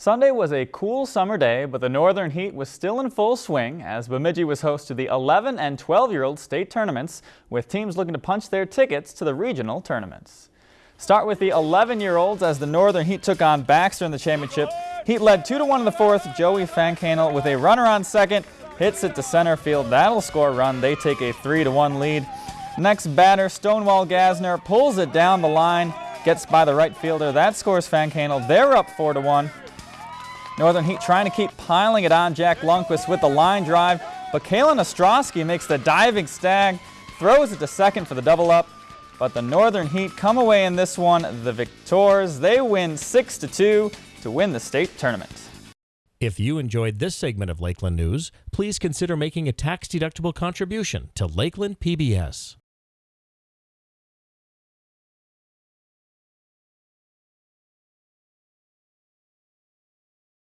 Sunday was a cool summer day, but the northern heat was still in full swing as Bemidji was host to the 11 and 12 year old state tournaments, with teams looking to punch their tickets to the regional tournaments. Start with the 11 year olds as the northern heat took on Baxter in the championship. Heat led 2 to 1 in the fourth. Joey Fancanel with a runner on second hits it to center field. That'll score a run. They take a 3 to 1 lead. Next batter, Stonewall Gasner pulls it down the line, gets by the right fielder. That scores Fancanel. They're up 4 to 1. Northern Heat trying to keep piling it on Jack Lundquist with the line drive, but Kalen Ostrowski makes the diving stag, throws it to second for the double up. But the Northern Heat come away in this one the victors. They win 6 to 2 to win the state tournament. If you enjoyed this segment of Lakeland News, please consider making a tax-deductible contribution to Lakeland PBS.